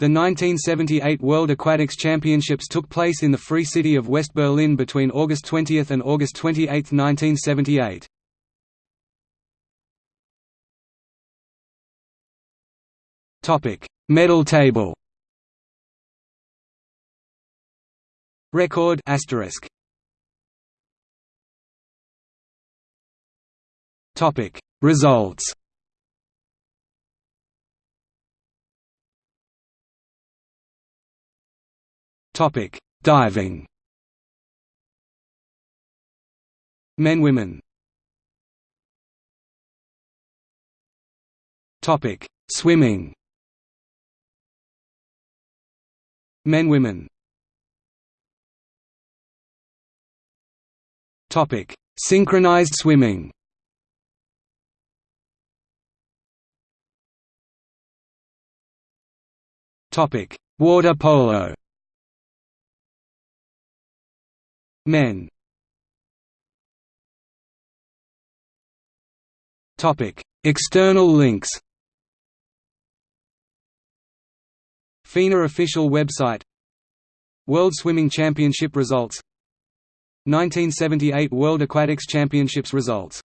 The 1978 World Aquatics Championships took place in the Free City of West Berlin between August 20 and August 28, 1978. Topic: Medal table. Record asterisk. Topic: Results. Topic: Diving. Men women. Topic: Swimming. Men women. Topic: Synchronized swimming. Topic: Water polo. Men. External links. FINA official website World Swimming Championship results 1978 World Aquatics Championships results